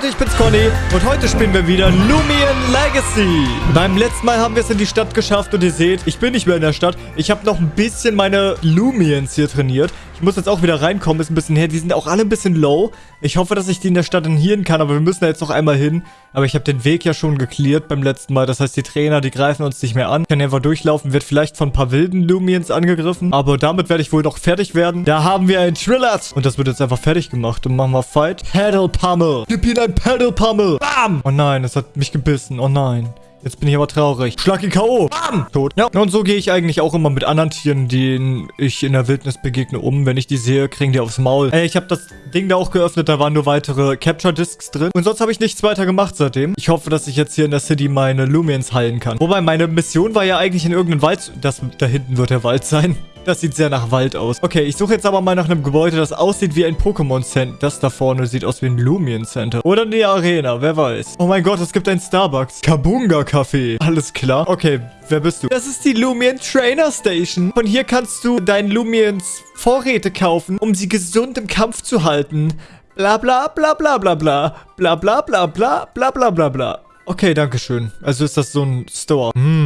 Leute, ich bin's Conny und heute spielen wir wieder Lumion Legacy. Beim letzten Mal haben wir es in die Stadt geschafft und ihr seht, ich bin nicht mehr in der Stadt. Ich habe noch ein bisschen meine Lumions hier trainiert. Ich muss jetzt auch wieder reinkommen, ist ein bisschen her. Die sind auch alle ein bisschen low. Ich hoffe, dass ich die in der Stadt enhieren kann, aber wir müssen da jetzt noch einmal hin. Aber ich habe den Weg ja schon geklärt beim letzten Mal. Das heißt, die Trainer, die greifen uns nicht mehr an. Ich kann einfach durchlaufen, wird vielleicht von ein paar wilden Lumions angegriffen. Aber damit werde ich wohl noch fertig werden. Da haben wir ein Trillert. Und das wird jetzt einfach fertig gemacht. Und machen wir Fight. Paddle Pummel. Gib ihm ein Paddle Pummel. Bam. Oh nein, es hat mich gebissen. Oh nein. Jetzt bin ich aber traurig. Schlag ihn K.O. Bam! Tot. Ja, und so gehe ich eigentlich auch immer mit anderen Tieren, denen ich in der Wildnis begegne, um. Wenn ich die sehe, kriegen die aufs Maul. Ey, ich habe das Ding da auch geöffnet, da waren nur weitere Capture-Discs drin. Und sonst habe ich nichts weiter gemacht seitdem. Ich hoffe, dass ich jetzt hier in der City meine Lumiens heilen kann. Wobei, meine Mission war ja eigentlich in irgendeinem Wald... Das da hinten wird der Wald sein. Das sieht sehr nach Wald aus. Okay, ich suche jetzt aber mal nach einem Gebäude, das aussieht wie ein Pokémon Center. Das da vorne sieht aus wie ein Lumion Center. Oder eine Arena, wer weiß. Oh mein Gott, es gibt ein Starbucks. Kabunga Café. Alles klar. Okay, wer bist du? Das ist die Lumion Trainer Station. Von hier kannst du deinen Lumions Vorräte kaufen, um sie gesund im Kampf zu halten. Bla bla bla bla bla bla. Bla bla bla bla bla bla bla bla. Okay, danke schön. Also ist das so ein Store. Hm.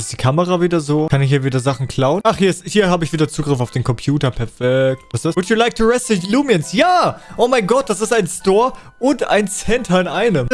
Ist die Kamera wieder so? Kann ich hier wieder Sachen klauen? Ach, hier, hier habe ich wieder Zugriff auf den Computer. Perfekt. Was ist das? Would you like to rest the Lumions? Ja! Oh mein Gott, das ist ein Store und ein Center in einem.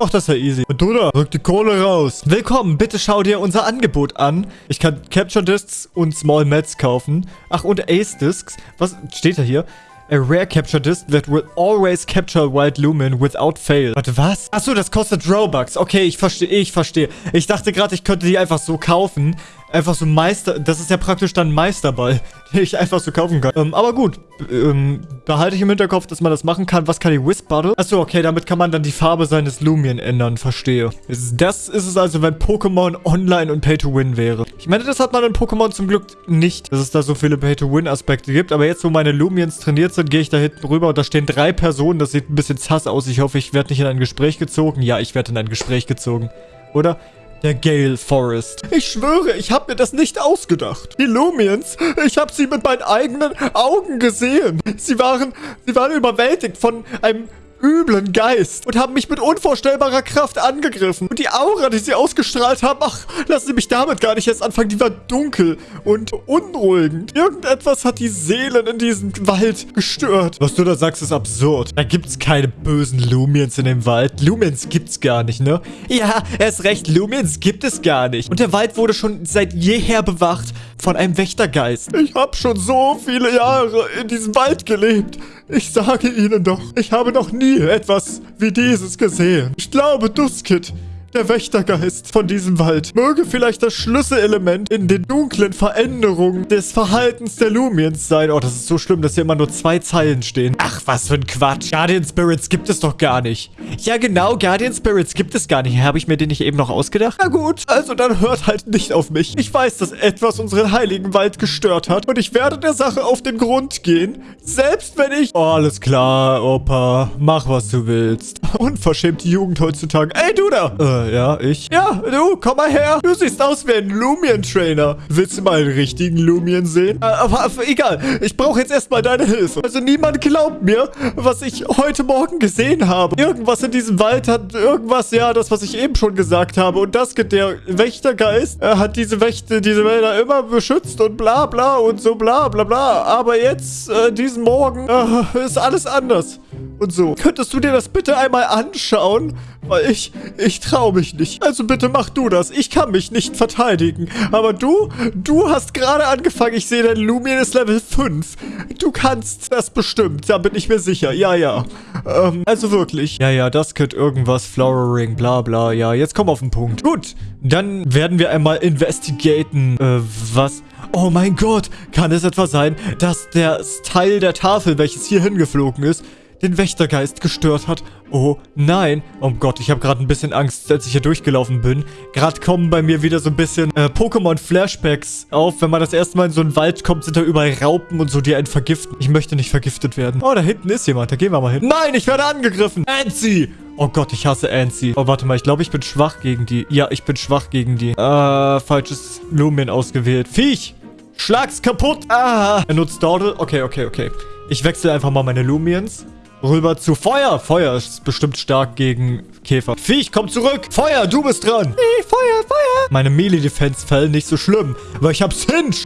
Ach, das ist ja easy. Duda, rück die Kohle raus. Willkommen, bitte schau dir unser Angebot an. Ich kann Capture Discs und Small Mats kaufen. Ach, und Ace Discs. Was steht da hier? A rare capture disc that will always capture Wild Lumen without fail. Warte, was? Achso, das kostet Robux. Okay, ich verstehe, ich verstehe. Ich dachte gerade, ich könnte die einfach so kaufen einfach so Meister... Das ist ja praktisch dann Meisterball, den ich einfach so kaufen kann. Ähm, aber gut, ähm, behalte ich im Hinterkopf, dass man das machen kann. Was kann die Wisp Bottle? Achso, okay, damit kann man dann die Farbe seines Lumien ändern. Verstehe. Das ist es also, wenn Pokémon online und Pay-to-Win wäre. Ich meine, das hat man in Pokémon zum Glück nicht, dass es da so viele Pay-to-Win-Aspekte gibt. Aber jetzt, wo meine Lumiens trainiert sind, gehe ich da hinten rüber und da stehen drei Personen. Das sieht ein bisschen zass aus. Ich hoffe, ich werde nicht in ein Gespräch gezogen. Ja, ich werde in ein Gespräch gezogen. Oder? Der Gale Forest. Ich schwöre, ich habe mir das nicht ausgedacht. Die Lumiens, ich habe sie mit meinen eigenen Augen gesehen. Sie waren, sie waren überwältigt von einem üblen Geist und haben mich mit unvorstellbarer Kraft angegriffen. Und die Aura, die sie ausgestrahlt haben, ach, lassen Sie mich damit gar nicht erst anfangen, die war dunkel und unruhigend. Irgendetwas hat die Seelen in diesem Wald gestört. Was du da sagst, ist absurd. Da gibt's keine bösen Lumiens in dem Wald. Lumiens gibt's gar nicht, ne? Ja, er ist recht, Lumiens gibt es gar nicht. Und der Wald wurde schon seit jeher bewacht von einem Wächtergeist. Ich habe schon so viele Jahre in diesem Wald gelebt. Ich sage Ihnen doch, ich habe noch nie etwas wie dieses gesehen. Ich glaube, Duskit der Wächtergeist von diesem Wald möge vielleicht das Schlüsselelement in den dunklen Veränderungen des Verhaltens der Lumiens sein. Oh, das ist so schlimm, dass hier immer nur zwei Zeilen stehen. Ach, was für ein Quatsch. Guardian Spirits gibt es doch gar nicht. Ja, genau, Guardian Spirits gibt es gar nicht. Habe ich mir den nicht eben noch ausgedacht? Na gut, also dann hört halt nicht auf mich. Ich weiß, dass etwas unseren heiligen Wald gestört hat und ich werde der Sache auf den Grund gehen. Selbst wenn ich... Oh, alles klar, Opa. Mach, was du willst. Unverschämte Jugend heutzutage. Ey, du da! Äh, ja, ich. Ja, du, komm mal her. Du siehst aus wie ein Lumion-Trainer. Willst du mal einen richtigen Lumion sehen? Äh, aber, egal, ich brauche jetzt erstmal deine Hilfe. Also niemand glaubt mir, was ich heute Morgen gesehen habe. Irgendwas in diesem Wald hat irgendwas, ja, das, was ich eben schon gesagt habe. Und das geht der Wächtergeist, er hat diese Wächter, diese Wälder immer beschützt und bla bla und so bla bla bla. Aber jetzt, äh, diesen Morgen, äh, ist alles anders. Und so. Könntest du dir das bitte einmal anschauen? Weil ich, ich traue mich nicht. Also bitte mach du das. Ich kann mich nicht verteidigen. Aber du, du hast gerade angefangen. Ich sehe, dein Lumion ist Level 5. Du kannst das bestimmt. Da bin ich mir sicher. Ja, ja. Ähm, also wirklich. Ja, ja, das könnte irgendwas. Flowering, bla, bla. Ja, jetzt komm auf den Punkt. Gut, dann werden wir einmal investigaten. Äh, was? Oh mein Gott, kann es etwa sein, dass der Teil der Tafel, welches hier hingeflogen ist, den Wächtergeist gestört hat. Oh nein. Oh Gott, ich habe gerade ein bisschen Angst, als ich hier durchgelaufen bin. Gerade kommen bei mir wieder so ein bisschen äh, Pokémon-Flashbacks auf. Wenn man das erste Mal in so einen Wald kommt, sind da überall Raupen und so, die einen vergiften. Ich möchte nicht vergiftet werden. Oh, da hinten ist jemand. Da gehen wir mal hin. Nein, ich werde angegriffen. Anzi! Oh Gott, ich hasse Ansi. Oh, warte mal. Ich glaube, ich bin schwach gegen die. Ja, ich bin schwach gegen die. Äh, falsches Lumen ausgewählt. Viech! Schlag's kaputt! Ah! Er nutzt Dordel. Okay, okay, okay. Ich wechsle einfach mal meine Lumiens. Rüber zu Feuer. Feuer ist bestimmt stark gegen Käfer. Viech, komm zurück. Feuer, du bist dran. Hey, Feuer, Feuer. Meine Melee-Defense-Fell nicht so schlimm, weil ich hab Cinch.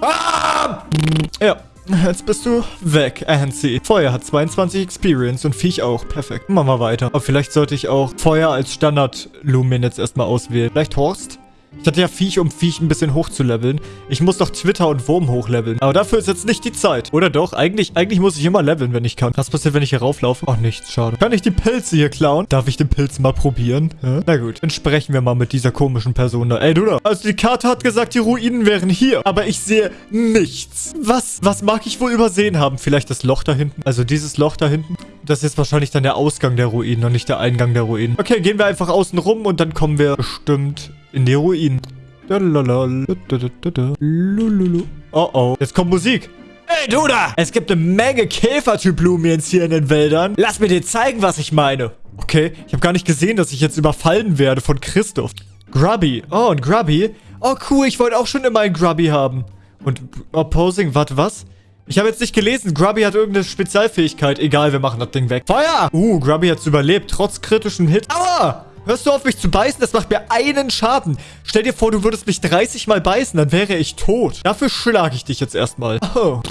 Ah! Ja. Jetzt bist du weg, Ansi. Feuer hat 22 Experience und Viech auch. Perfekt. Machen wir weiter. Aber vielleicht sollte ich auch Feuer als Standard-Lumen jetzt erstmal auswählen. Vielleicht Horst? Ich hatte ja Viech, um Viech ein bisschen hochzuleveln. Ich muss doch Twitter und Wurm hochleveln. Aber dafür ist jetzt nicht die Zeit. Oder doch? Eigentlich, eigentlich muss ich immer leveln, wenn ich kann. Was passiert, wenn ich hier rauflaufe? Ach, nichts. Schade. Kann ich die Pilze hier klauen? Darf ich den Pilz mal probieren? Ja? Na gut. Dann sprechen wir mal mit dieser komischen Person da. Ey, du da. Also die Karte hat gesagt, die Ruinen wären hier. Aber ich sehe nichts. Was? Was mag ich wohl übersehen haben? Vielleicht das Loch da hinten? Also dieses Loch da hinten? Das ist wahrscheinlich dann der Ausgang der Ruinen und nicht der Eingang der Ruinen. Okay, gehen wir einfach außen rum und dann kommen wir bestimmt in die Ruinen. Oh oh. Jetzt kommt Musik. Hey, du da! Es gibt eine Menge Käfertyp-Lumiens hier in den Wäldern. Lass mir dir zeigen, was ich meine. Okay, ich habe gar nicht gesehen, dass ich jetzt überfallen werde von Christoph. Grubby. Oh, ein Grubby. Oh, cool. Ich wollte auch schon immer einen Grubby haben. Und Opposing, warte, was? Ich habe jetzt nicht gelesen. Grubby hat irgendeine Spezialfähigkeit. Egal, wir machen das Ding weg. Feuer! Uh, Grubby hat's überlebt, trotz kritischen Hit. Aua! Hörst du auf, mich zu beißen? Das macht mir einen Schaden. Stell dir vor, du würdest mich 30 Mal beißen, dann wäre ich tot. Dafür schlage ich dich jetzt erstmal. Oh.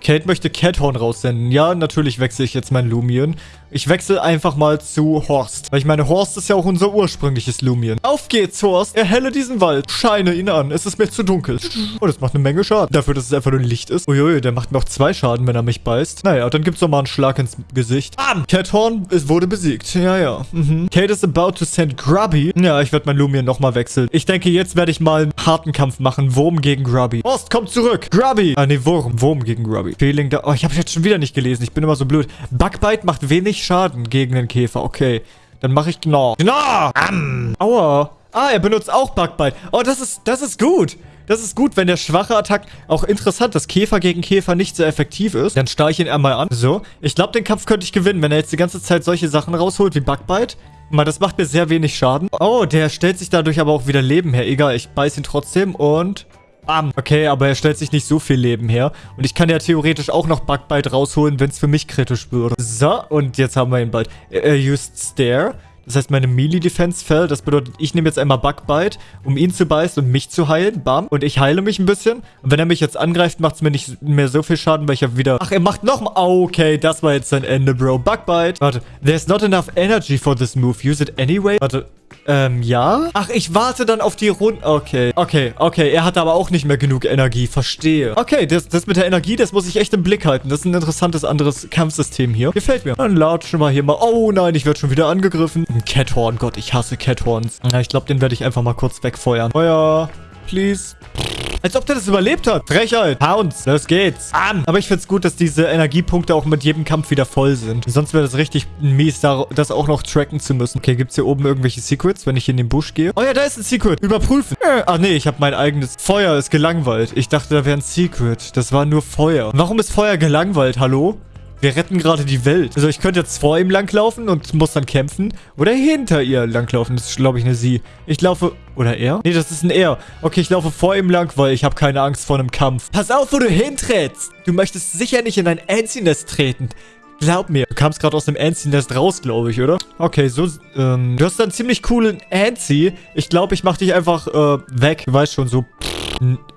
Kate möchte Cathorn raussenden. Ja, natürlich wechsle ich jetzt mein Lumion. Ich wechsle einfach mal zu Horst. Weil ich meine, Horst ist ja auch unser ursprüngliches Lumion. Auf geht's, Horst. Erhelle diesen Wald. Scheine ihn an. Es ist mir zu dunkel. Oh, das macht eine Menge Schaden. Dafür, dass es einfach nur Licht ist. Uiui, der macht noch zwei Schaden, wenn er mich beißt. Naja, dann gibt's doch mal einen Schlag ins Gesicht. Bam! Cathorn wurde besiegt. Ja, ja. Mhm. Kate is about to send Grubby. Ja, ich werde mein Lumion nochmal wechseln. Ich denke, jetzt werde ich mal einen harten Kampf machen. Wurm gegen Grubby. Horst, komm zurück. Grubby. Ah, nee, Wurm. Wurm gegen Grubby. Feeling da. Oh, ich habe jetzt schon wieder nicht gelesen. Ich bin immer so blöd. Bugbite macht wenig Schaden gegen den Käfer. Okay. Dann mache ich Gnaw. Gnaw! Am. Aua. Ah, er benutzt auch Bugbite. Oh, das ist, das ist gut. Das ist gut, wenn der schwache Attack... Auch interessant, dass Käfer gegen Käfer nicht so effektiv ist. Dann starre ich ihn einmal an. So. Ich glaube, den Kampf könnte ich gewinnen, wenn er jetzt die ganze Zeit solche Sachen rausholt wie Bugbite. Mal, das macht mir sehr wenig Schaden. Oh, der stellt sich dadurch aber auch wieder Leben her. Egal, ich beiß ihn trotzdem und... Bam. Okay, aber er stellt sich nicht so viel Leben her. Und ich kann ja theoretisch auch noch Bugbite rausholen, wenn es für mich kritisch würde. So, und jetzt haben wir ihn bald. Er used Stare. Das heißt, meine Melee-Defense fell. Das bedeutet, ich nehme jetzt einmal Bugbite, um ihn zu beißen und mich zu heilen. Bam. Und ich heile mich ein bisschen. Und wenn er mich jetzt angreift, macht es mir nicht mehr so viel Schaden, weil ich ja wieder... Ach, er macht nochmal... Okay, das war jetzt sein Ende, Bro. Bugbite. Warte. There's not enough energy for this move. Use it anyway. Warte. Ähm, ja? Ach, ich warte dann auf die Runde. Okay, okay, okay. Er hat aber auch nicht mehr genug Energie. Verstehe. Okay, das, das mit der Energie, das muss ich echt im Blick halten. Das ist ein interessantes anderes Kampfsystem hier. Gefällt mir. Dann latschen wir hier mal. Oh nein, ich werde schon wieder angegriffen. Ein Cathorn. Gott, ich hasse Cathorns. Ja, ich glaube, den werde ich einfach mal kurz wegfeuern. Feuer. Please. Als ob der das überlebt hat. Frechheit. Pounds. Los geht's. An. Aber ich find's gut, dass diese Energiepunkte auch mit jedem Kampf wieder voll sind. Sonst wäre das richtig mies, das auch noch tracken zu müssen. Okay, gibt's hier oben irgendwelche Secrets, wenn ich in den Busch gehe? Oh ja, da ist ein Secret. Überprüfen. Äh, ach nee, ich habe mein eigenes... Feuer ist gelangweilt. Ich dachte, da wäre ein Secret. Das war nur Feuer. Warum ist Feuer gelangweilt? Hallo? Wir retten gerade die Welt. Also ich könnte jetzt vor ihm langlaufen und muss dann kämpfen. Oder hinter ihr langlaufen. Das ist, glaube ich, eine Sie. Ich laufe... Oder er? Nee, das ist ein Er. Okay, ich laufe vor ihm lang, weil ich habe keine Angst vor einem Kampf. Pass auf, wo du hintrittst. Du möchtest sicher nicht in ein Anzi-Nest treten. Glaub mir. Du kamst gerade aus dem Anzi-Nest raus, glaube ich, oder? Okay, so, ähm, du hast dann ziemlich coolen Anzi. Ich glaube, ich mache dich einfach, äh, weg. Du weißt schon, so, pff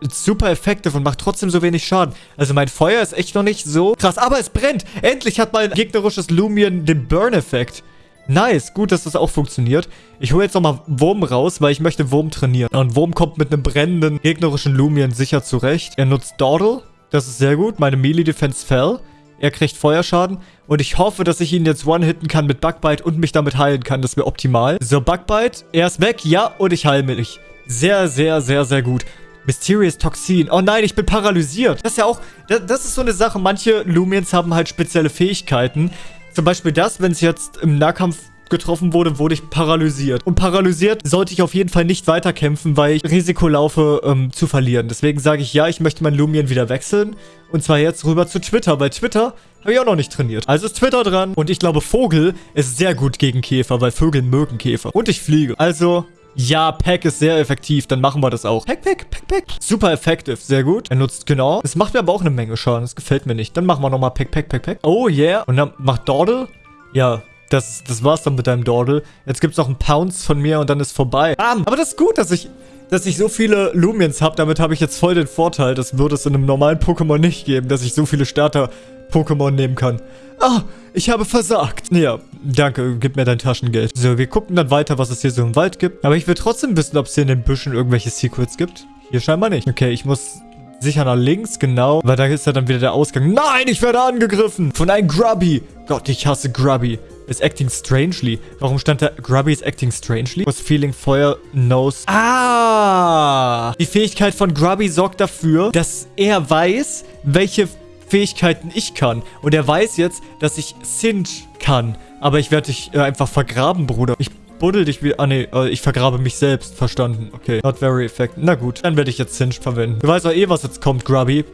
super effektiv und macht trotzdem so wenig Schaden. Also mein Feuer ist echt noch nicht so krass. Aber es brennt. Endlich hat mein gegnerisches Lumion den Burn-Effekt. Nice, gut, dass das auch funktioniert. Ich hole jetzt nochmal Wurm raus, weil ich möchte Wurm trainieren. Und Wurm kommt mit einem brennenden gegnerischen Lumion sicher zurecht. Er nutzt Dawdle, das ist sehr gut. Meine Melee-Defense fell. Er kriegt Feuerschaden. Und ich hoffe, dass ich ihn jetzt one-hitten kann mit Bugbite und mich damit heilen kann. Das wäre optimal. So, Bugbite, er ist weg. Ja, und ich heile mich. Sehr, sehr, sehr, sehr gut. Mysterious Toxin. Oh nein, ich bin paralysiert. Das ist ja auch, das, das ist so eine Sache. Manche Lumiens haben halt spezielle Fähigkeiten. Zum Beispiel das, wenn es jetzt im Nahkampf getroffen wurde, wurde ich paralysiert. Und paralysiert sollte ich auf jeden Fall nicht weiterkämpfen, weil ich Risiko laufe, ähm, zu verlieren. Deswegen sage ich, ja, ich möchte mein Lumien wieder wechseln. Und zwar jetzt rüber zu Twitter, weil Twitter habe ich auch noch nicht trainiert. Also ist Twitter dran. Und ich glaube, Vogel ist sehr gut gegen Käfer, weil Vögel mögen Käfer. Und ich fliege. Also Ja, Pack ist sehr effektiv. Dann machen wir das auch. Pack, Pack, Pack, Pack. Super effektiv. Sehr gut. Er nutzt genau. Es macht mir aber auch eine Menge Schaden. Das gefällt mir nicht. Dann machen wir nochmal Pack, Pack, Pack, Pack. Oh, yeah. Und dann macht Dordel. Ja, das, das war's dann mit deinem Dordel. Jetzt gibt's noch einen Pounce von mir und dann ist vorbei. Bam. Aber das ist gut, dass ich dass ich so viele Lumiens habe. Damit habe ich jetzt voll den Vorteil. Das würde es in einem normalen Pokémon nicht geben, dass ich so viele Starter-Pokémon nehmen kann. Ah, ich habe versagt. Ja, danke, gib mir dein Taschengeld. So, wir gucken dann weiter, was es hier so im Wald gibt. Aber ich will trotzdem wissen, ob es hier in den Büschen irgendwelche Secrets gibt. Hier scheinbar nicht. Okay, ich muss sicher nach links, genau. Weil da ist ja dann wieder der Ausgang. Nein, ich werde angegriffen von einem Grubby. Gott, ich hasse Grubby. Is acting strangely. Warum stand da Grubby is acting strangely? Was feeling fire knows. Ah! Die Fähigkeit von Grubby sorgt dafür, dass er weiß, welche Fähigkeiten ich kann. Und er weiß jetzt, dass ich Singe kann. Aber ich werde dich äh, einfach vergraben, Bruder. Ich buddel dich wie... Ah, nee, äh, ich vergrabe mich selbst. Verstanden. Okay. Not very effective. Na gut, dann werde ich jetzt Singe verwenden. Du weißt doch eh, was jetzt kommt, Grubby.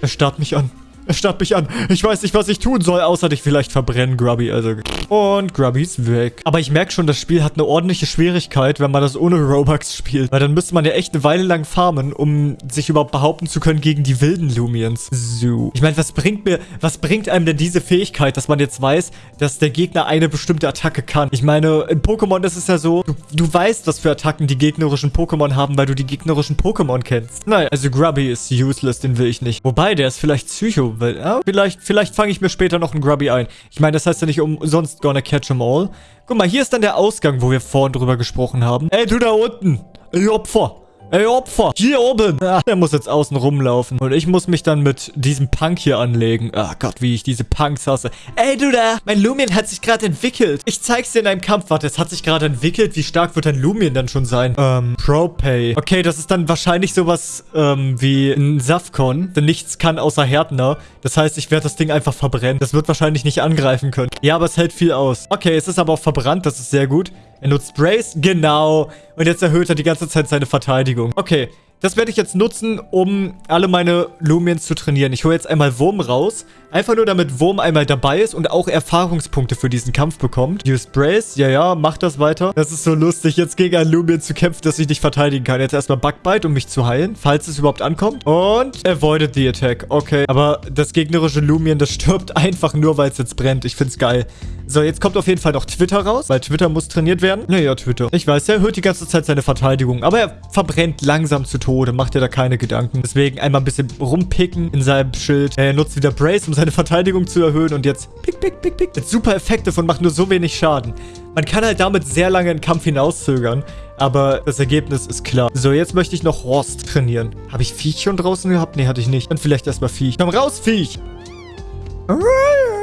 Er starrt mich an. Er starrt mich an. Ich weiß nicht, was ich tun soll, außer dich vielleicht verbrennen, Grubby. Also. Und Grubby ist weg. Aber ich merke schon, das Spiel hat eine ordentliche Schwierigkeit, wenn man das ohne Robux spielt. Weil dann müsste man ja echt eine Weile lang farmen, um sich überhaupt behaupten zu können gegen die wilden Lumiens. So. Ich meine, was bringt mir, was bringt einem denn diese Fähigkeit, dass man jetzt weiß, dass der Gegner eine bestimmte Attacke kann? Ich meine, in Pokémon ist es ja so, du, du weißt, was für Attacken die gegnerischen Pokémon haben, weil du die gegnerischen Pokémon kennst. Nein, also Grubby ist useless, den will ich nicht. Wobei, der ist vielleicht Psycho weil, ja, vielleicht, vielleicht fange ich mir später noch einen Grubby ein. Ich meine, das heißt ja nicht umsonst gonna catch them all. Guck mal, hier ist dann der Ausgang, wo wir vorhin drüber gesprochen haben. Ey, du da unten. Ey, Opfer. Ey, Opfer. Hier oben. Ah, der muss jetzt außen rumlaufen. Und ich muss mich dann mit diesem Punk hier anlegen. Ah Gott, wie ich diese Punks hasse. Ey, du da. Mein Lumion hat sich gerade entwickelt. Ich zeig's dir in einem Kampf. Warte, es hat sich gerade entwickelt. Wie stark wird dein Lumion dann schon sein? Ähm, ProPay. Okay, das ist dann wahrscheinlich sowas, ähm, wie ein Safcon. Denn nichts kann außer Härtner. Das heißt, ich werde das Ding einfach verbrennen. Das wird wahrscheinlich nicht angreifen können. Ja, aber es hält viel aus. Okay, es ist aber auch verbrannt. Das ist sehr gut. Er nutzt Brace. Genau. Und jetzt erhöht er die ganze Zeit seine Verteidigung. Okay. Das werde ich jetzt nutzen, um alle meine Lumiens zu trainieren. Ich hole jetzt einmal Wurm raus. Einfach nur, damit Wurm einmal dabei ist und auch Erfahrungspunkte für diesen Kampf bekommt. Use Brace. Ja, ja, mach das weiter. Das ist so lustig, jetzt gegen einen Lumien zu kämpfen, dass ich nicht verteidigen kann. Jetzt erstmal Bugbite, um mich zu heilen, falls es überhaupt ankommt. Und avoided the attack. Okay. Aber das gegnerische Lumien, das stirbt einfach nur, weil es jetzt brennt. Ich finde es geil. So, jetzt kommt auf jeden Fall noch Twitter raus, weil Twitter muss trainiert werden. Naja, Twitter. Ich weiß, er erhöht die ganze Zeit seine Verteidigung, aber er verbrennt langsam zu Tode, macht dir da keine Gedanken. Deswegen einmal ein bisschen rumpicken in seinem Schild. Er nutzt wieder Brace, um seine Verteidigung zu erhöhen und jetzt pick, pick, pick, pick. Mit super effektiv und macht nur so wenig Schaden. Man kann halt damit sehr lange einen Kampf hinauszögern, aber das Ergebnis ist klar. So, jetzt möchte ich noch Horst trainieren. Habe ich Viech schon draußen gehabt? Nee, hatte ich nicht. Dann vielleicht erstmal Viech. Komm raus, Viech!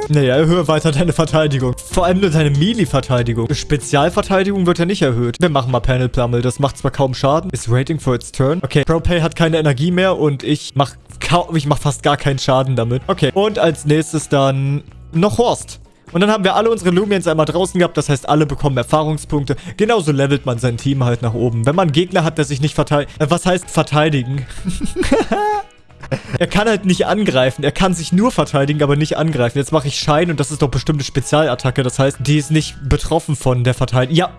Naja, erhöhe weiter deine Verteidigung. Vor allem nur deine Melee-Verteidigung. Spezialverteidigung wird ja nicht erhöht. Wir machen mal Panel Plummel. Das macht zwar kaum Schaden. Ist Rating for its turn. Okay, ProPay hat keine Energie mehr und ich mach, ich mach fast gar keinen Schaden damit. Okay, und als nächstes dann noch Horst. Und dann haben wir alle unsere Lumiens einmal draußen gehabt. Das heißt, alle bekommen Erfahrungspunkte. Genauso levelt man sein Team halt nach oben. Wenn man einen Gegner hat, der sich nicht verteidigt... Äh, was heißt verteidigen? er kann halt nicht angreifen. Er kann sich nur verteidigen, aber nicht angreifen. Jetzt mache ich Schein und das ist doch bestimmt eine Spezialattacke. Das heißt, die ist nicht betroffen von der Verteidigung. Ja,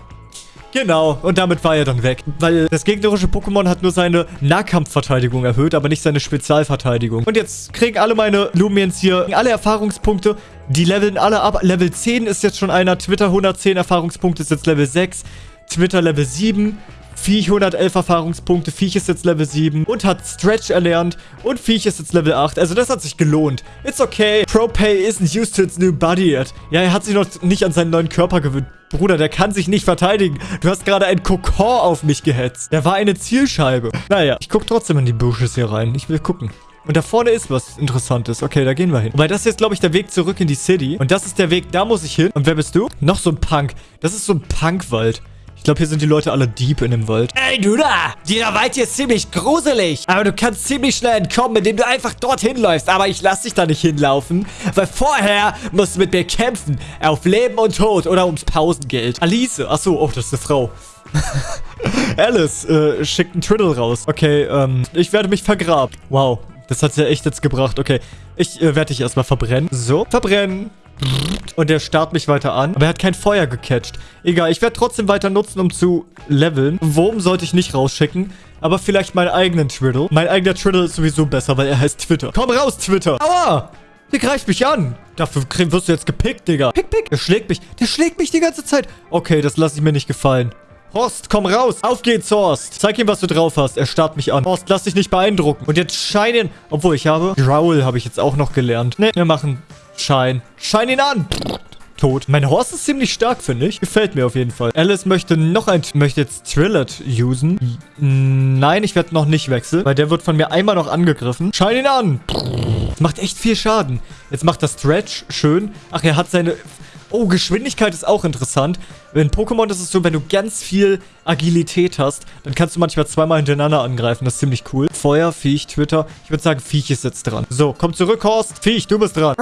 Genau, und damit war er dann weg. Weil das gegnerische Pokémon hat nur seine Nahkampfverteidigung erhöht, aber nicht seine Spezialverteidigung. Und jetzt kriegen alle meine Lumiens hier alle Erfahrungspunkte. Die leveln alle ab. Level 10 ist jetzt schon einer. Twitter 110 Erfahrungspunkte ist jetzt Level 6. Twitter Level 7. Viech 111 Erfahrungspunkte, Viech ist jetzt Level 7 und hat Stretch erlernt und Viech ist jetzt Level 8. Also das hat sich gelohnt. It's okay. ProPay isn't used to its new body yet. Ja, er hat sich noch nicht an seinen neuen Körper gewöhnt. Bruder, der kann sich nicht verteidigen. Du hast gerade ein Kokon auf mich gehetzt. Der war eine Zielscheibe. Naja, ich guck trotzdem in die Bushes hier rein. Ich will gucken. Und da vorne ist was Interessantes. Okay, da gehen wir hin. Wobei, das ist jetzt, glaube ich, der Weg zurück in die City. Und das ist der Weg, da muss ich hin. Und wer bist du? Noch so ein Punk. Das ist so ein Punkwald. Ich glaube, hier sind die Leute alle deep in dem Wald. Ey, du da! Dieser Wald hier ist ziemlich gruselig. Aber du kannst ziemlich schnell entkommen, indem du einfach dorthin läufst. Aber ich lass dich da nicht hinlaufen. Weil vorher musst du mit mir kämpfen. Auf Leben und Tod oder ums Pausengeld. Alice. Achso, oh, das ist eine Frau. Alice äh, schickt einen Triddle raus. Okay, ähm, ich werde mich vergraben. Wow, das hat ja echt jetzt gebracht. Okay, ich äh, werde dich erstmal verbrennen. So, verbrennen. Und der starrt mich weiter an. Aber er hat kein Feuer gecatcht. Egal, ich werde trotzdem weiter nutzen, um zu leveln. Wurm sollte ich nicht rausschicken. Aber vielleicht meinen eigenen Twiddle. Mein eigener Twiddle ist sowieso besser, weil er heißt Twitter. Komm raus, Twitter. Aua! Der greift mich an. Dafür wirst du jetzt gepickt, Digga. Pick, pick. Der schlägt mich. Der schlägt mich die ganze Zeit. Okay, das lasse ich mir nicht gefallen. Horst, komm raus. Auf geht's, Horst. Zeig ihm, was du drauf hast. Er starrt mich an. Horst, lass dich nicht beeindrucken. Und jetzt scheinen... Obwohl, ich habe... Growl habe ich jetzt auch noch gelernt. Ne, wir machen Schein. Schein ihn an. Tot. Mein Horst ist ziemlich stark, finde ich. Gefällt mir auf jeden Fall. Alice möchte noch ein... Möchte jetzt Trillet usen. Nein, ich werde noch nicht wechseln. Weil der wird von mir einmal noch angegriffen. Schein ihn an. Das macht echt viel Schaden. Jetzt macht das Stretch schön. Ach, er hat seine... Oh, Geschwindigkeit ist auch interessant. In Pokémon ist es so, wenn du ganz viel Agilität hast, dann kannst du manchmal zweimal hintereinander angreifen. Das ist ziemlich cool. Feuer, Viech, Twitter. Ich würde sagen, Viech ist jetzt dran. So, komm zurück, Horst. Viech, du bist dran.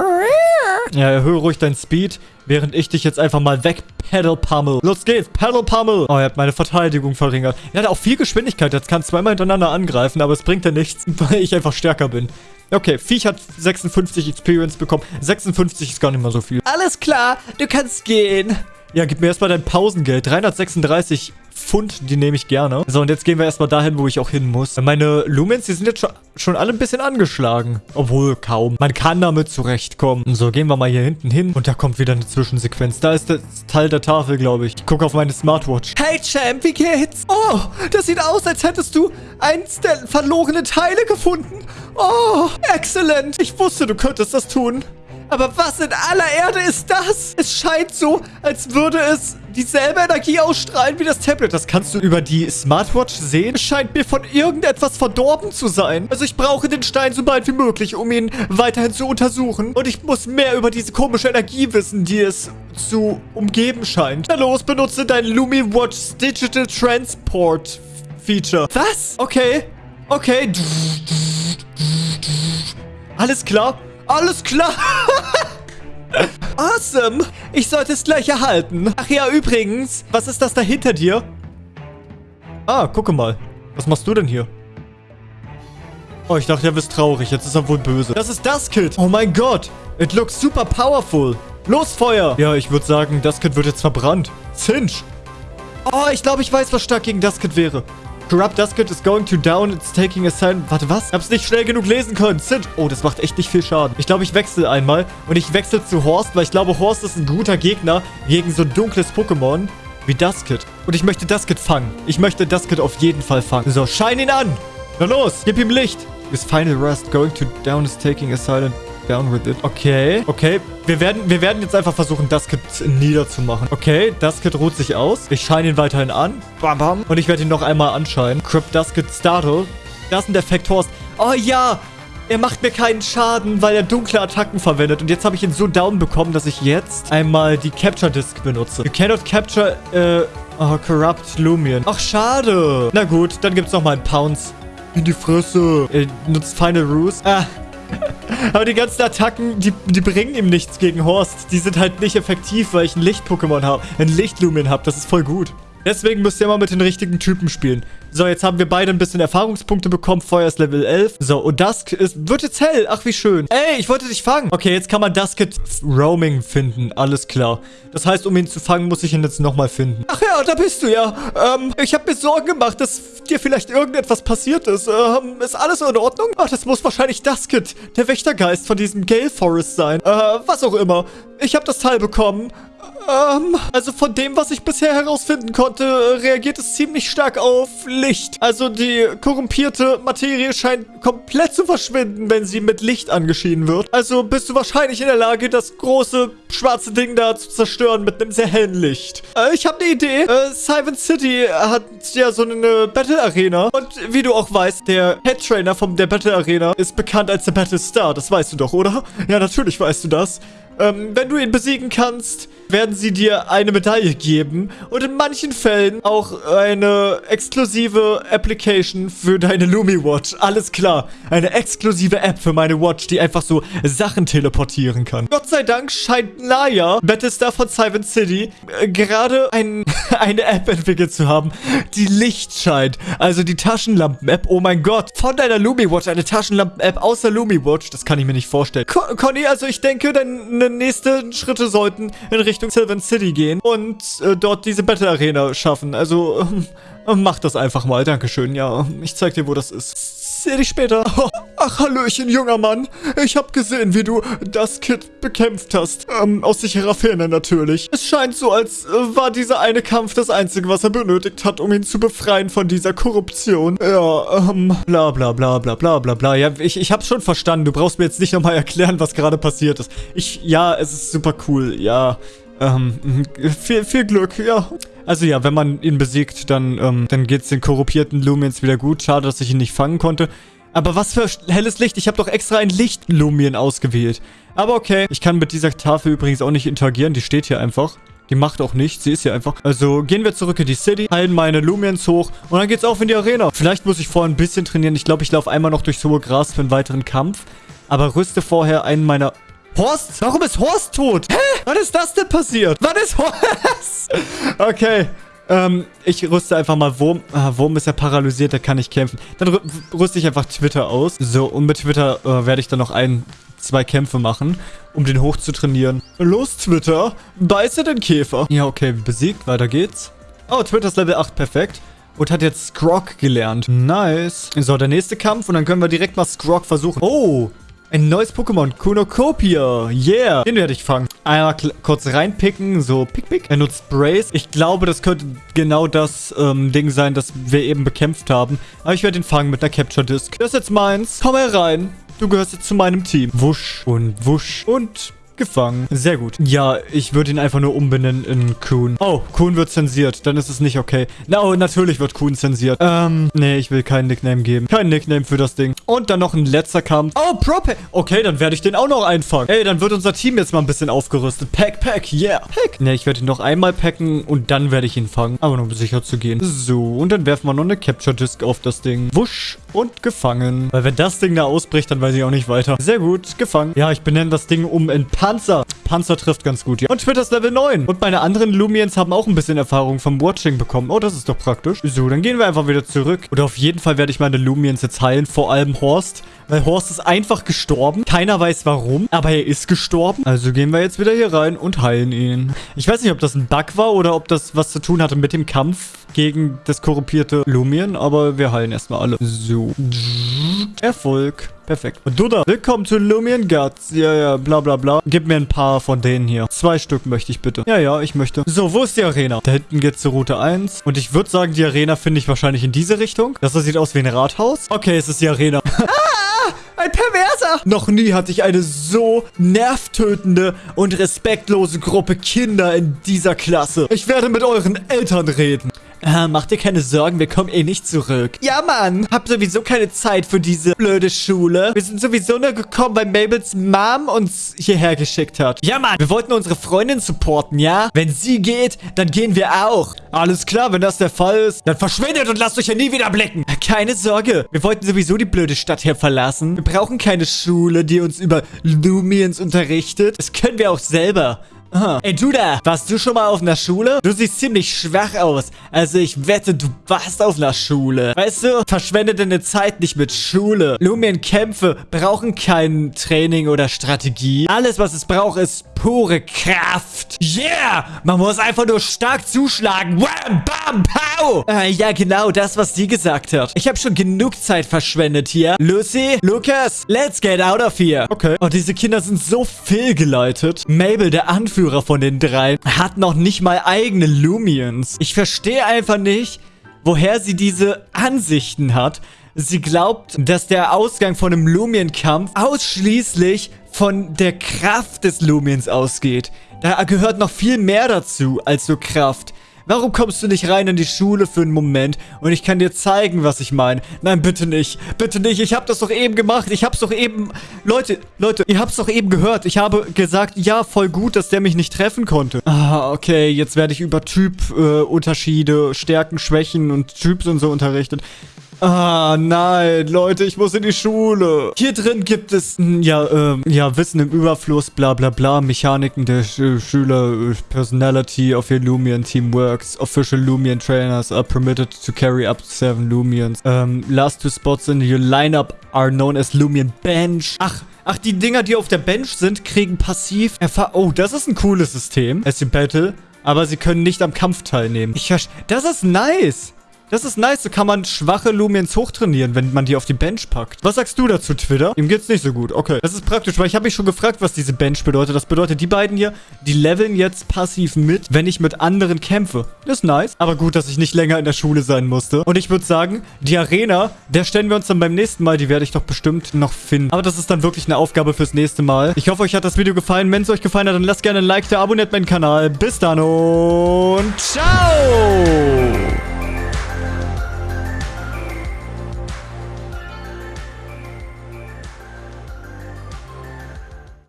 Ja, erhöhe ruhig deinen Speed, während ich dich jetzt einfach mal weg Pedal Pummel. Los geht's, Pedal Pummel. Oh, er hat meine Verteidigung verringert. Er hat auch viel Geschwindigkeit. Jetzt kann zweimal hintereinander angreifen, aber es bringt ja nichts, weil ich einfach stärker bin. Okay, Viech hat 56 Experience bekommen. 56 ist gar nicht mal so viel. Alles klar, du kannst gehen. Ja, gib mir erstmal dein Pausengeld. 336 Pfund, die nehme ich gerne. So, und jetzt gehen wir erstmal dahin, wo ich auch hin muss. Meine Lumens, die sind jetzt schon, alle ein bisschen angeschlagen. Obwohl, kaum. Man kann damit zurechtkommen. So, gehen wir mal hier hinten hin. Und da kommt wieder eine Zwischensequenz. Da ist das Teil der Tafel, glaube ich. Ich gucke auf meine Smartwatch. Hey, Champ, wie geht's? Oh, das sieht aus, als hättest du eins der verlorenen Teile gefunden. Oh, exzellent. Ich wusste, du könntest das tun. Aber was in aller Erde ist das? Es scheint so, als würde es dieselbe Energie ausstrahlen wie das Tablet. Das kannst du über die Smartwatch sehen. Es scheint mir von irgendetwas verdorben zu sein. Also ich brauche den Stein so bald wie möglich, um ihn weiterhin zu untersuchen. Und ich muss mehr über diese komische Energie wissen, die es zu umgeben scheint. Na los, benutze dein LumiWatch Digital Transport Feature. Was? Okay. Okay. Alles klar. Alles klar. awesome. Ich sollte es gleich erhalten. Ach ja, übrigens. Was ist das da hinter dir? Ah, gucke mal. Was machst du denn hier? Oh, ich dachte, er bist traurig. Jetzt ist er wohl böse. Das ist das Kit. Oh mein Gott. It looks super powerful. Los, Feuer. Ja, ich würde sagen, das Kit wird jetzt verbrannt. Cinch. Oh, ich glaube, ich weiß, was stark gegen das Kit wäre. Corrupt Duskit is going to down. It's taking a sign. Warte, was? Ich hab's nicht schnell genug lesen können. Sid. Oh, das macht echt nicht viel Schaden. Ich glaube, ich wechsle einmal. Und ich wechsle zu Horst, weil ich glaube, Horst ist ein guter Gegner gegen so ein dunkles Pokémon wie Duskit. Und ich möchte Duskit fangen. Ich möchte Duskit auf jeden Fall fangen. So, schein ihn an. Na los, gib ihm Licht. His final rust going to down is taking a silent down with it. Okay, okay. Wir werden, wir werden jetzt einfach versuchen, das Kit niederzumachen. Okay, das Kit ruht sich aus. Ich scheine ihn weiterhin an. Bam, bam. Und ich werde ihn noch einmal anscheinen. Crypt Dusket Startle. Das ist ein Defekt Horst. Oh ja, er macht mir keinen Schaden, weil er dunkle Attacken verwendet. Und jetzt habe ich ihn so down bekommen, dass ich jetzt einmal die Capture Disc benutze. You cannot capture, äh, oh, Corrupt Lumion. Ach, schade. Na gut, dann gibt es nochmal einen Pounce. In die Fresse. Er nutzt Final Ruse. Ah, aber die ganzen Attacken, die, die bringen ihm nichts gegen Horst. Die sind halt nicht effektiv, weil ich ein Licht-Pokémon habe. Ein Licht-Lumin habe. Das ist voll gut. Deswegen müsst ihr immer mit den richtigen Typen spielen. So, jetzt haben wir beide ein bisschen Erfahrungspunkte bekommen. Feuer ist Level 11. So, und Dusk ist, wird jetzt hell. Ach, wie schön. Ey, ich wollte dich fangen. Okay, jetzt kann man Dusket Roaming finden. Alles klar. Das heißt, um ihn zu fangen, muss ich ihn jetzt nochmal finden. Ach ja, da bist du ja. Ähm, ich habe mir Sorgen gemacht, dass dir vielleicht irgendetwas passiert ist. Ähm, ist alles in Ordnung? Ach, das muss wahrscheinlich Dusket, der Wächtergeist von diesem Gale Forest sein. Äh, was auch immer. Ich habe das Teil bekommen. Ähm, also von dem, was ich bisher herausfinden konnte, reagiert es ziemlich stark auf Licht. Also die korrumpierte Materie scheint komplett zu verschwinden, wenn sie mit Licht angeschieden wird. Also bist du wahrscheinlich in der Lage, das große schwarze Ding da zu zerstören mit einem sehr hellen Licht. Äh, ich habe eine Idee. Äh, Siven City hat ja so eine Battle Arena. Und wie du auch weißt, der Head Trainer von der Battle Arena ist bekannt als der Battle Star. Das weißt du doch, oder? Ja, natürlich weißt du das. Ähm, wenn du ihn besiegen kannst, werden sie dir eine Medaille geben und in manchen Fällen auch eine exklusive Application für deine Lumi Watch. Alles klar. Eine exklusive App für meine Watch, die einfach so Sachen teleportieren kann. Gott sei Dank scheint Naya, Battlestar von Cyber City, äh, gerade ein, eine App entwickelt zu haben, die Licht scheint. Also die Taschenlampen-App. Oh mein Gott. Von deiner Lumi Watch eine Taschenlampen-App außer Lumi Watch. Das kann ich mir nicht vorstellen. Con Conny, also ich denke, deine nächsten Schritte sollten in Richtung Sylvan City gehen und äh, dort diese Battle Arena schaffen. Also, ähm, mach das einfach mal. Dankeschön. Ja, ich zeig dir, wo das ist. Seh dich später. Oh, ach, Hallöchen, junger Mann. Ich hab gesehen, wie du das Kid bekämpft hast. Ähm, aus sicherer Ferne natürlich. Es scheint so, als äh, war dieser eine Kampf das Einzige, was er benötigt hat, um ihn zu befreien von dieser Korruption. Ja, ähm, bla bla bla bla bla bla bla. Ja, ich, ich hab's schon verstanden. Du brauchst mir jetzt nicht nochmal erklären, was gerade passiert ist. Ich, ja, es ist super cool. Ja, ähm, viel, viel Glück, ja. Also ja, wenn man ihn besiegt, dann, ähm, dann geht's den korrupierten Lumens wieder gut. Schade, dass ich ihn nicht fangen konnte. Aber was für helles Licht. Ich habe doch extra ein Licht-Lumien ausgewählt. Aber okay. Ich kann mit dieser Tafel übrigens auch nicht interagieren. Die steht hier einfach. Die macht auch nichts. Sie ist hier einfach. Also gehen wir zurück in die City, heilen meine Lumiens hoch und dann geht's auf in die Arena. Vielleicht muss ich vorher ein bisschen trainieren. Ich glaube, ich laufe einmal noch durchs hohe Gras für einen weiteren Kampf. Aber rüste vorher einen meiner Horst? Warum ist Horst tot? Hä? Wann ist das denn passiert? Wann ist Horst? okay. Ähm, ich rüste einfach mal Wurm. Ah, Wurm ist ja paralysiert, der kann nicht kämpfen. Dann rü rüste ich einfach Twitter aus. So, und mit Twitter äh, werde ich dann noch ein, zwei Kämpfe machen, um den hoch zu trainieren. Los, Twitter. Beiße den Käfer. Ja, okay, besiegt. Weiter geht's. Oh, Twitter ist Level 8. Perfekt. Und hat jetzt Scrog gelernt. Nice. So, der nächste Kampf. Und dann können wir direkt mal Scrog versuchen. Oh, ein neues Pokémon, Kunokopia. Yeah. Den werde ich fangen. Einmal kurz reinpicken. So, pick, pick. Er nutzt Brace. Ich glaube, das könnte genau das ähm, Ding sein, das wir eben bekämpft haben. Aber ich werde ihn fangen mit einer Capture Disc. Das ist jetzt meins. Komm herein. Du gehörst jetzt zu meinem Team. Wusch und wusch und gefangen. Sehr gut. Ja, ich würde ihn einfach nur umbenennen in Kuhn. Oh, Kuhn wird zensiert. Dann ist es nicht okay. Na, oh, natürlich wird Kuhn zensiert. Ähm, nee, ich will keinen Nickname geben. Kein Nickname für das Ding. Und dann noch ein letzter Kampf. Oh, Prop. Okay, dann werde ich den auch noch einfangen. Ey, dann wird unser Team jetzt mal ein bisschen aufgerüstet. Pack, pack, yeah. Pack. Nee, ich werde ihn noch einmal packen und dann werde ich ihn fangen. Aber nur um sicher zu gehen. So, und dann werfen wir noch eine Capture Disc auf das Ding. Wusch und gefangen. Weil wenn das Ding da ausbricht, dann weiß ich auch nicht weiter. Sehr gut, gefangen. Ja, ich benenne das Ding um in Panzer. Panzer trifft ganz gut, ja. Und Twitter ist Level 9. Und meine anderen Lumiens haben auch ein bisschen Erfahrung vom Watching bekommen. Oh, das ist doch praktisch. So, dann gehen wir einfach wieder zurück. Und auf jeden Fall werde ich meine Lumiens jetzt heilen. Vor allem Horst. Weil Horst ist einfach gestorben. Keiner weiß warum, aber er ist gestorben. Also gehen wir jetzt wieder hier rein und heilen ihn. Ich weiß nicht, ob das ein Bug war oder ob das was zu tun hatte mit dem Kampf gegen das korrumpierte Lumien, aber wir heilen erstmal alle. So. Erfolg. Perfekt. Und du da, willkommen zu Lumion Guts. Ja, ja, bla bla bla. Gib mir ein paar von denen hier. Zwei Stück möchte ich bitte. Ja, ja, ich möchte. So, wo ist die Arena? Da hinten geht's zur Route 1. Und ich würde sagen, die Arena finde ich wahrscheinlich in diese Richtung. Das sieht aus wie ein Rathaus. Okay, es ist die Arena. ah! Ein Perverser! Noch nie hatte ich eine so nervtötende und respektlose Gruppe Kinder in dieser Klasse. Ich werde mit euren Eltern reden. Äh, mach dir keine Sorgen, wir kommen eh nicht zurück. Ja, Mann. Hab sowieso keine Zeit für diese blöde Schule. Wir sind sowieso nur gekommen, weil Mabels Mom uns hierher geschickt hat. Ja, Mann. Wir wollten unsere Freundin supporten, ja? Wenn sie geht, dann gehen wir auch. Alles klar, wenn das der Fall ist. Dann verschwindet und lasst euch ja nie wieder blicken. Keine Sorge. Wir wollten sowieso die blöde Stadt hier verlassen. Wir brauchen keine Schule, die uns über Lumiens unterrichtet. Das können wir auch selber. Aha. Ey, du da, warst du schon mal auf einer Schule? Du siehst ziemlich schwach aus. Also ich wette, du warst auf einer Schule. Weißt du, verschwende deine Zeit nicht mit Schule. Lumien-Kämpfe brauchen kein Training oder Strategie. Alles, was es braucht, ist pure Kraft. Yeah! Man muss einfach nur stark zuschlagen. Wham, bam, pow! Äh, ja, genau, das, was sie gesagt hat. Ich habe schon genug Zeit verschwendet hier. Lucy, Lucas, let's get out of here. Okay. Oh, diese Kinder sind so fehlgeleitet. Mabel, der Anführer Anführer von den drei, hat noch nicht mal eigene Lumions. Ich verstehe einfach nicht, woher sie diese Ansichten hat. Sie glaubt, dass der Ausgang von einem Lumien-Kampf ausschließlich von der Kraft des Lumiens ausgeht. Da gehört noch viel mehr dazu als so Kraft. Warum kommst du nicht rein in die Schule für einen Moment und ich kann dir zeigen, was ich meine? Nein, bitte nicht. Bitte nicht. Ich habe das doch eben gemacht. Ich hab's doch eben... Leute, Leute, ihr habt's doch eben gehört. Ich habe gesagt, ja, voll gut, dass der mich nicht treffen konnte. Ah, okay, jetzt werde ich über Typ-Unterschiede, äh, Stärken, Schwächen und Typs und so unterrichtet. Ah, nein, Leute, ich muss in die Schule. Hier drin gibt es, hm, ja, äh, ja, Wissen im Überfluss, bla bla bla, Mechaniken der Sch Schüler, Personality of your Lumion Team works, official Lumion trainers are permitted to carry up to seven Lumions. Ähm, last two spots in your lineup are known as Lumion Bench. Ach, Ach, die Dinger, die auf der Bench sind, kriegen passiv Erfahrung. Oh, das ist ein cooles System. Es ist Battle. Aber sie können nicht am Kampf teilnehmen. Ich Das ist nice. Das ist nice, so kann man schwache Lumiens hochtrainieren, wenn man die auf die Bench packt. Was sagst du dazu, Twitter? Ihm geht's nicht so gut. Okay. Das ist praktisch, weil ich habe mich schon gefragt, was diese Bench bedeutet. Das bedeutet, die beiden hier, die leveln jetzt passiv mit, wenn ich mit anderen kämpfe. Das ist nice. Aber gut, dass ich nicht länger in der Schule sein musste. Und ich würde sagen, die Arena, der stellen wir uns dann beim nächsten Mal. Die werde ich doch bestimmt noch finden. Aber das ist dann wirklich eine Aufgabe fürs nächste Mal. Ich hoffe, euch hat das Video gefallen. Wenn es euch gefallen hat, dann lasst gerne ein Like da, abonniert meinen Kanal. Bis dann und ciao!